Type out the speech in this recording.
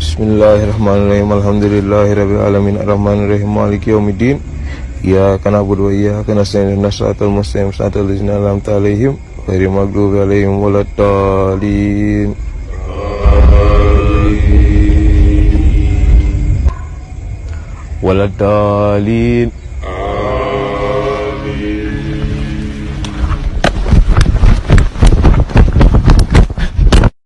Bismillahirrahmanirrahim. Alhamdulillahirabbil alamin. Arrahmanirrahim. Maliki yaumiddin. Iyyaka na'budu wa iyyaka nasta'in. Ihdinas siratal mustaqim. Siratal ladzina an'amta 'alaihim ghairil maghdubi 'alaihim waladdallin. Waladdallin.